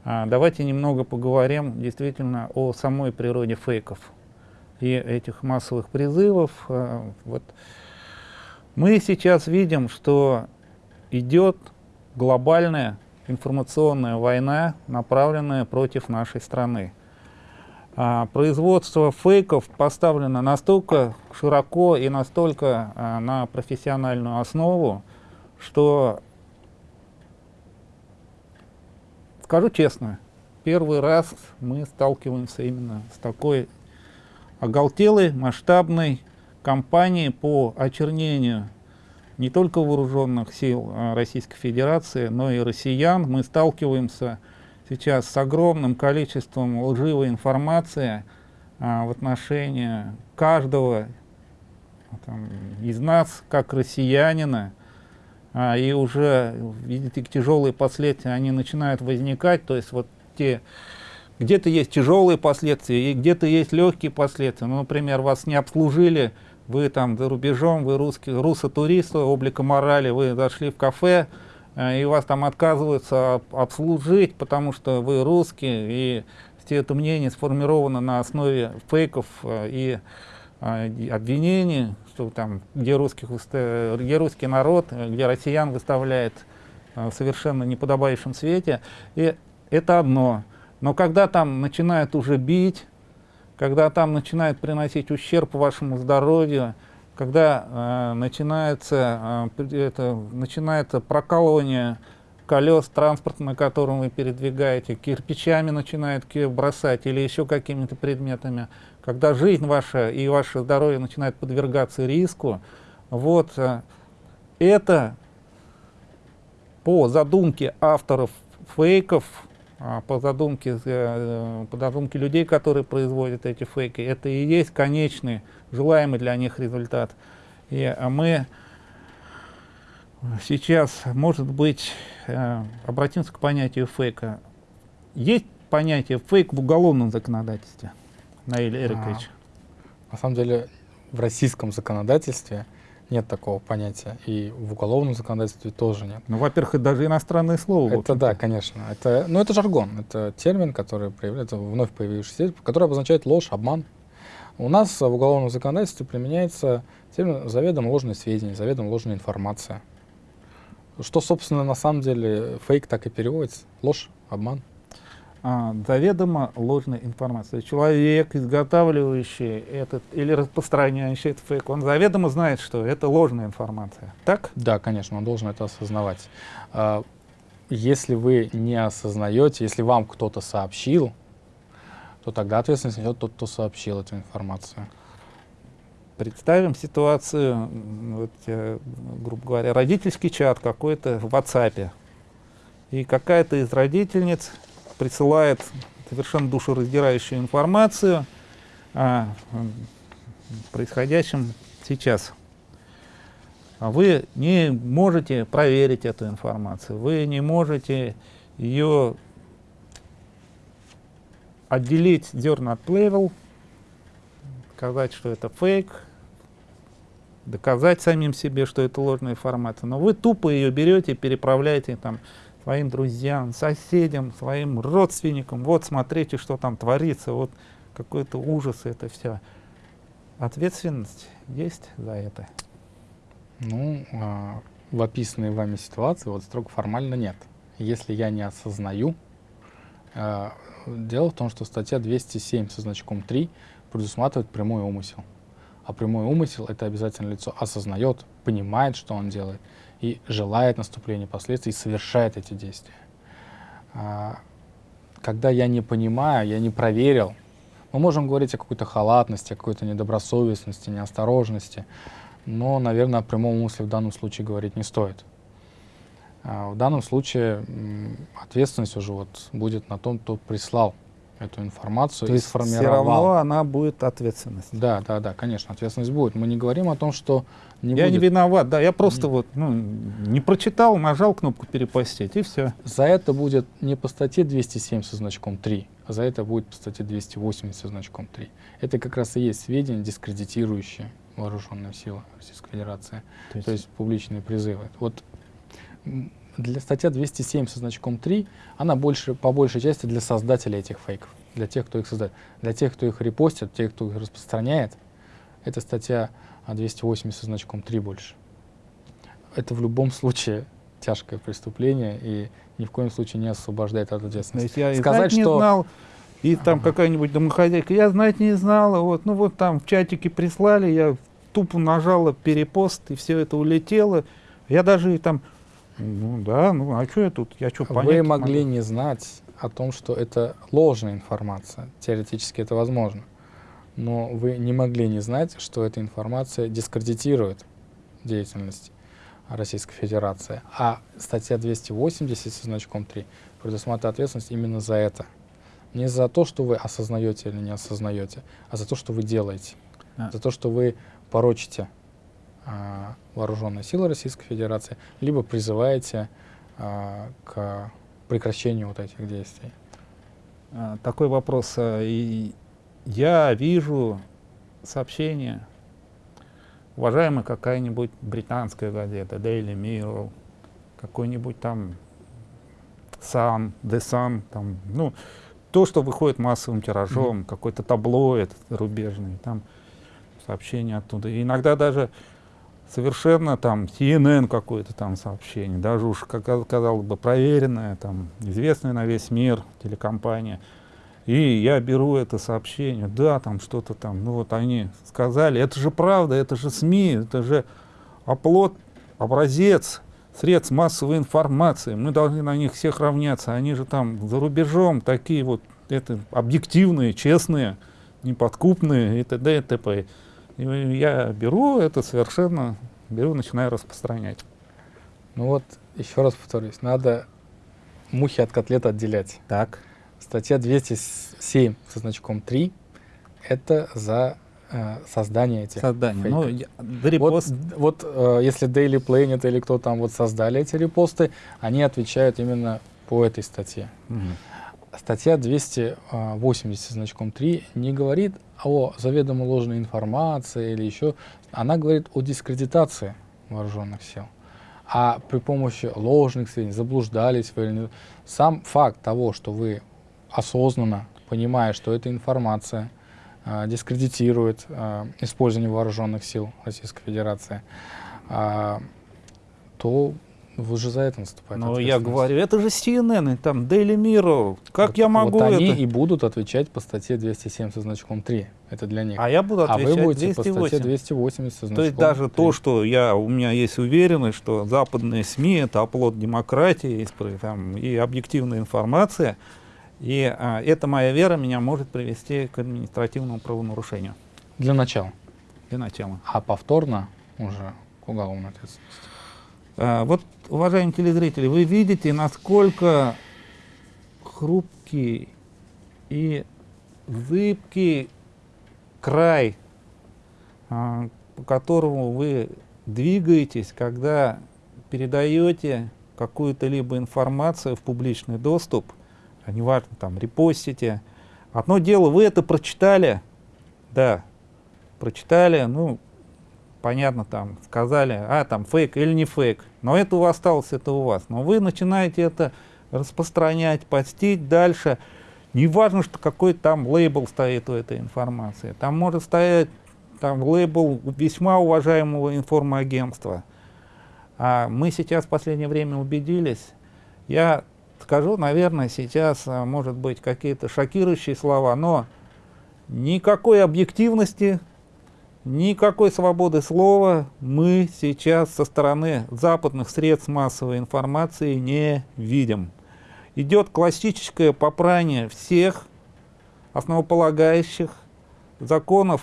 Давайте немного поговорим действительно о самой природе фейков и этих массовых призывов. Э, вот. Мы сейчас видим, что идет глобальная информационная война, направленная против нашей страны. А, производство фейков поставлено настолько широко и настолько а, на профессиональную основу, что, скажу честно, первый раз мы сталкиваемся именно с такой оголтелой масштабной кампании по очернению не только вооруженных сил а, Российской Федерации, но и россиян. Мы сталкиваемся сейчас с огромным количеством лживой информации а, в отношении каждого там, из нас, как россиянина, а, и уже, видите, тяжелые последствия, они начинают возникать, то есть вот те, где-то есть тяжелые последствия, и где-то есть легкие последствия, ну, например, вас не обслужили, вы там за рубежом, вы русский, руссо-турист, облика морали, вы зашли в кафе, и вас там отказываются обслужить, потому что вы русские, и все это мнение сформировано на основе фейков а, и обвинений, что там, где, русских, где русский народ, где россиян выставляет в совершенно неподобающем свете. И это одно. Но когда там начинают уже бить, когда там начинают приносить ущерб вашему здоровью, когда э, начинается, э, это, начинается прокалывание колес транспорта, на котором вы передвигаете, кирпичами начинают бросать или еще какими-то предметами, когда жизнь ваша и ваше здоровье начинает подвергаться риску, вот э, это по задумке авторов фейков, по задумке, э, по задумке людей, которые производят эти фейки, это и есть конечный, желаемый для них результат. И а мы сейчас, может быть, э, обратимся к понятию фейка. Есть понятие фейк в уголовном законодательстве, Наиль Эрикович? А, на самом деле, в российском законодательстве нет такого понятия, и в уголовном законодательстве тоже нет. Ну, во-первых, это даже иностранное слово. Это да, конечно. Это, ну, это жаргон, это термин, который проявляется, вновь появившийся, который обозначает ложь, обман. У нас в уголовном законодательстве применяется термин заведомо ложные сведения, заведомо ложная информация. Что, собственно, на самом деле фейк так и переводится. Ложь, обман. А, заведомо ложная информация. Человек, изготавливающий этот или распространяющий этот фейк, он заведомо знает, что это ложная информация. Так? Да, конечно, он должен это осознавать. А, если вы не осознаете, если вам кто-то сообщил, то тогда ответственность несет тот, кто сообщил эту информацию. Представим ситуацию, вот, э, грубо говоря, родительский чат какой-то в WhatsApp. И какая-то из родительниц присылает совершенно душераздирающую информацию о происходящем сейчас. А вы не можете проверить эту информацию, вы не можете ее отделить зерна от плевел, сказать, что это фейк, доказать самим себе, что это ложная информация. Но вы тупо ее берете, переправляете там своим друзьям, соседям, своим родственникам. Вот смотрите, что там творится, вот какой-то ужас это все. Ответственность есть за это? Ну, а, в описанной вами ситуации вот строго формально нет. Если я не осознаю, а, дело в том, что статья 207 со значком 3 предусматривает прямой умысел. А прямой умысел — это обязательно лицо осознает, понимает, что он делает, и желает наступления последствий, и совершает эти действия. А, когда я не понимаю, я не проверил, мы можем говорить о какой-то халатности, о какой-то недобросовестности, неосторожности, но, наверное, о прямом умысле в данном случае говорить не стоит. А в данном случае ответственность уже вот будет на том, кто прислал эту информацию То и сформировал. Все равно она будет ответственность. Да, да, да, конечно, ответственность будет. Мы не говорим о том, что не Я будет... не виноват, да, я просто вот ну, не прочитал, нажал кнопку перепостить и все. За это будет не по статье 207 со значком 3, а за это будет по статье 280 со значком 3. Это как раз и есть сведения, дискредитирующие вооруженные силы Российской Федерации, то есть, то есть публичные призывы. Вот для статья 207 со значком 3, она больше, по большей части для создателей этих фейков, для тех, кто их создает. Для тех, кто их репостит, тех, кто их распространяет, это статья 208 со значком 3 больше. Это в любом случае тяжкое преступление и ни в коем случае не освобождает от ответственности. Я Сказать, что... не знал, и там ага. какая-нибудь домохозяйка, я знать не знала, вот, ну вот там в чатике прислали, я тупо нажала перепост, и все это улетело. Я даже там ну да, ну а что я тут? Я что, понять Вы могли могу? не знать о том, что это ложная информация. Теоретически это возможно. Но вы не могли не знать, что эта информация дискредитирует деятельность Российской Федерации. А статья 280 со значком 3 предусматривает ответственность именно за это. Не за то, что вы осознаете или не осознаете, а за то, что вы делаете. А. За то, что вы порочите вооруженные силы Российской Федерации, либо призываете а, к прекращению вот этих действий. А, такой вопрос. А, и я вижу сообщение, уважаемая какая-нибудь британская газета, Daily Mirror, какой-нибудь там Sun, The Sun, там, ну, то, что выходит массовым тиражом, mm -hmm. какой-то таблоид зарубежный, там сообщения оттуда. И иногда даже совершенно там CNN какое-то там сообщение, даже уж, как казалось бы, проверенное, там, известная на весь мир телекомпания. И я беру это сообщение, да, там что-то там, ну вот они сказали, это же правда, это же СМИ, это же оплот, образец средств массовой информации, мы должны на них всех равняться, они же там за рубежом такие вот, это объективные, честные, неподкупные и т.д. и т.п. И я беру это совершенно, беру, начинаю распространять. Ну вот, еще раз повторюсь, надо мухи от котлет отделять. Так. Статья 207 со значком 3 это за э, создание этих Создание. Фейков. Ну, я, вот вот э, если Daily Planet или кто там вот создали эти репосты, они отвечают именно по этой статье. Угу. Статья 280 со значком 3 не говорит о заведомо ложной информации или еще, она говорит о дискредитации вооруженных сил. А при помощи ложных сведений, заблуждались вы, сам факт того, что вы осознанно, понимая, что эта информация э, дискредитирует э, использование вооруженных сил Российской Федерации, э, то вы же за это наступаете. Ну, я говорю, это же CNN, там Daily Mirror. Как вот, я могу вот это? они и будут отвечать по статье 207 со значком 3. Это для них. А я буду отвечать А вы будете 208. по статье 280 со значком То есть даже 3. то, что я, у меня есть уверенность, что западные СМИ — это оплот демократии там, и объективная информация, и а, эта моя вера меня может привести к административному правонарушению. Для начала? Для начала. А повторно уже к уголовной ответственности? А, вот, уважаемые телезрители, вы видите, насколько хрупкий и зыбкий край, а, по которому вы двигаетесь, когда передаете какую-то либо информацию в публичный доступ, а неважно, там, репостите. Одно дело, вы это прочитали, да, прочитали, ну, понятно, там, сказали, а, там, фейк или не фейк, но это у вас осталось, это у вас. Но вы начинаете это распространять, постить дальше. Не важно, что какой там лейбл стоит у этой информации. Там может стоять там лейбл весьма уважаемого информагентства. А мы сейчас в последнее время убедились, я скажу, наверное, сейчас, а, может быть, какие-то шокирующие слова, но никакой объективности Никакой свободы слова мы сейчас со стороны западных средств массовой информации не видим. Идет классическое попрание всех основополагающих законов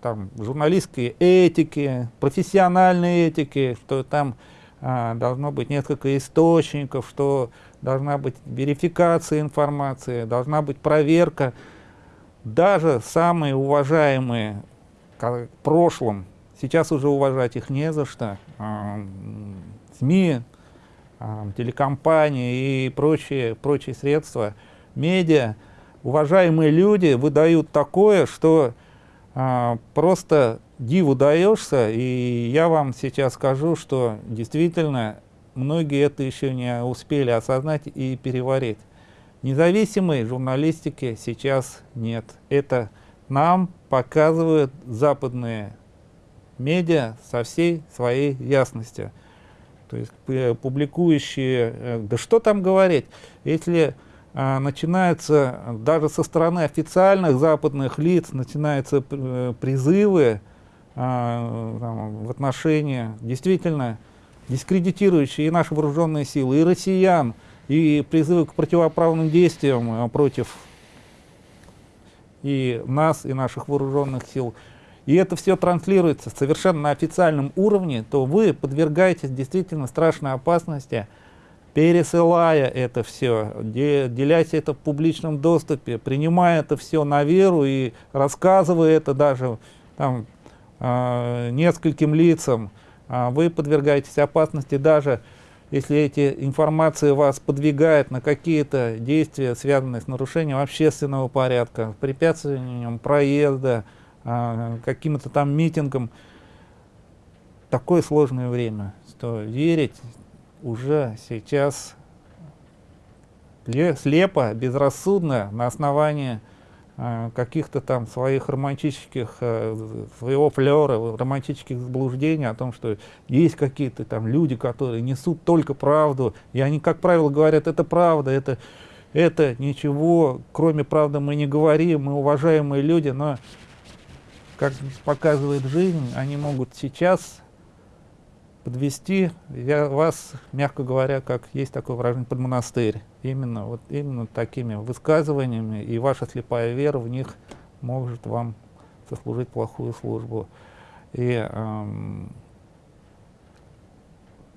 там, журналистской этики, профессиональной этики, что там а, должно быть несколько источников, что должна быть верификация информации, должна быть проверка. Даже самые уважаемые прошлом, сейчас уже уважать их не за что. СМИ, телекомпании и прочие, прочие средства, медиа, уважаемые люди выдают такое, что а, просто диву даешься, и я вам сейчас скажу, что действительно многие это еще не успели осознать и переварить. Независимой журналистики сейчас нет. Это нам показывают западные медиа со всей своей ясностью. То есть публикующие, э, да что там говорить, если а, начинаются даже со стороны официальных западных лиц, начинаются э, призывы там, в отношении действительно дискредитирующие и наши вооруженные силы, и россиян, и призывы к противоправным действиям против и нас, и наших вооруженных сил. и это все транслируется совершенно на официальном уровне, то вы подвергаетесь действительно страшной опасности, пересылая это все, делясь это в публичном доступе, принимая это все на веру и рассказывая это даже там, э, нескольким лицам, э, вы подвергаетесь опасности даже если эти информации вас подвигает на какие-то действия, связанные с нарушением общественного порядка, препятствованием проезда, э, каким-то там митингом, такое сложное время, что верить уже сейчас слепо, безрассудно, на основании каких-то там своих романтических, э, своего флера, романтических заблуждений о том, что есть какие-то там люди, которые несут только правду, и они, как правило, говорят, это правда, это, это ничего, кроме правды мы не говорим, мы уважаемые люди, но, как показывает жизнь, они могут сейчас подвести я вас, мягко говоря, как есть такое выражение, под монастырь. Именно, вот, именно такими высказываниями, и ваша слепая вера в них может вам сослужить плохую службу. И эм,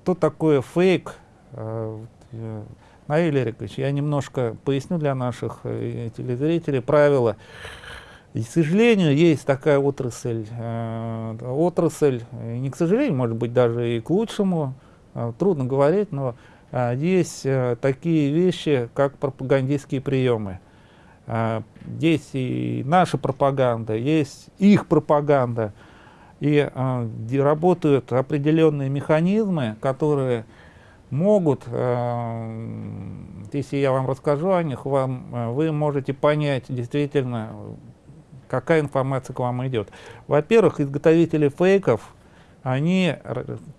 что такое фейк? Э, э, Наиль Эрикович, я немножко поясню для наших э, телезрителей правила. И, к сожалению, есть такая отрасль, э, отрасль, не к сожалению, может быть, даже и к лучшему, э, трудно говорить, но э, есть э, такие вещи, как пропагандистские приемы. Э, есть и наша пропаганда, есть их пропаганда, и э, работают определенные механизмы, которые могут, э, если я вам расскажу о них, вам, э, вы можете понять действительно, какая информация к вам идет. Во-первых, изготовители фейков, они,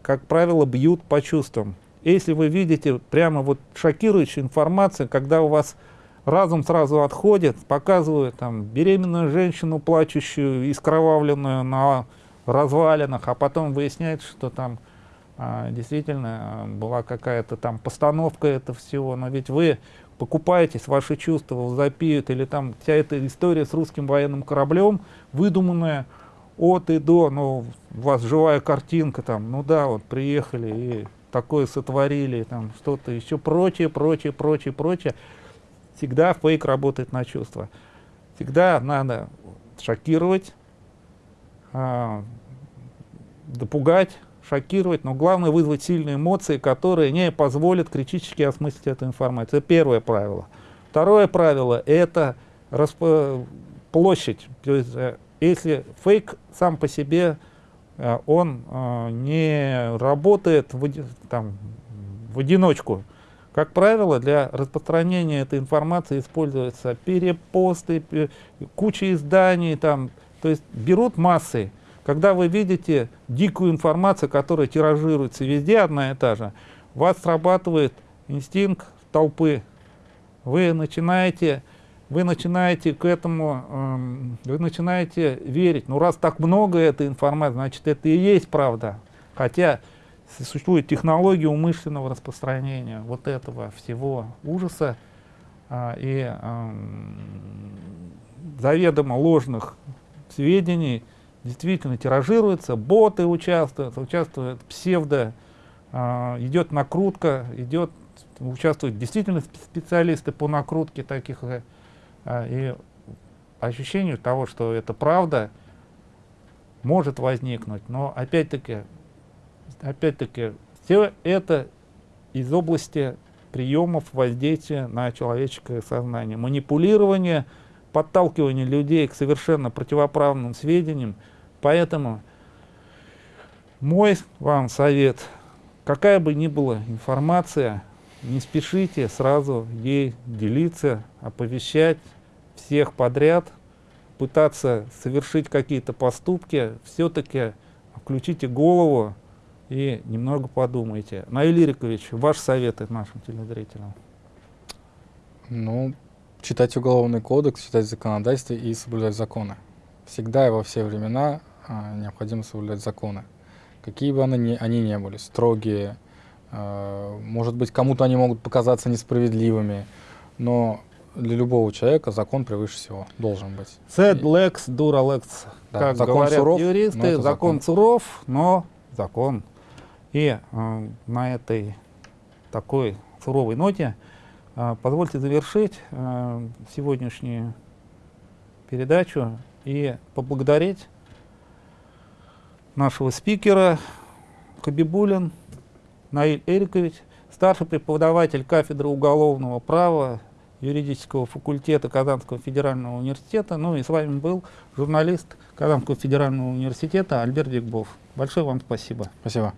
как правило, бьют по чувствам. Если вы видите прямо вот шокирующую информацию, когда у вас разум сразу отходит, показывают там беременную женщину, плачущую, искровавленную на развалинах, а потом выясняется, что там а, действительно была какая-то там постановка этого всего, но ведь вы покупаетесь, ваши чувства запьют, или там вся эта история с русским военным кораблем, выдуманная от и до, ну, у вас живая картинка там, ну да, вот приехали и такое сотворили, там что-то еще прочее, прочее, прочее, прочее. Всегда фейк работает на чувства. Всегда надо шокировать, а, допугать, шокировать, но главное вызвать сильные эмоции, которые не позволят критически осмыслить эту информацию. Это первое правило. Второе правило – это расп... площадь. То есть, э, если фейк сам по себе, э, он э, не работает в, там, в одиночку. Как правило, для распространения этой информации используются перепосты, куча изданий, там, то есть берут массы когда вы видите дикую информацию, которая тиражируется везде одна и та же, у вас срабатывает инстинкт толпы. Вы начинаете, вы начинаете к этому, эм, вы начинаете верить. Ну раз так много этой информации, значит это и есть правда. Хотя существует технология умышленного распространения вот этого всего ужаса а, и а, заведомо ложных сведений, действительно тиражируется, боты участвуют, участвуют псевдо, э, идет накрутка, идет, участвуют действительно специалисты по накрутке таких, э, и ощущение того, что это правда, может возникнуть, но опять-таки, опять-таки, все это из области приемов воздействия на человеческое сознание, манипулирование, подталкивание людей к совершенно противоправным сведениям, Поэтому мой вам совет, какая бы ни была информация, не спешите сразу ей делиться, оповещать всех подряд, пытаться совершить какие-то поступки, все-таки включите голову и немного подумайте. Наиль Ирикович, ваш совет нашим телезрителям? Ну, читать уголовный кодекс, читать законодательство и соблюдать законы. Всегда и во все времена а, необходимо соблюдать законы. Какие бы они, они ни были, строгие, а, может быть, кому-то они могут показаться несправедливыми, но для любого человека закон превыше всего должен быть. Lex dura lex, Да, как закон говорят суров, юристы, закон, закон. суров, но закон. И э, на этой такой суровой ноте позвольте завершить э, сегодняшнюю передачу и поблагодарить нашего спикера Хабибулин Наиль Эрикович, старший преподаватель кафедры уголовного права юридического факультета Казанского федерального университета. Ну и с вами был журналист Казанского федерального университета Альберт Дегбов. Большое вам спасибо. Спасибо.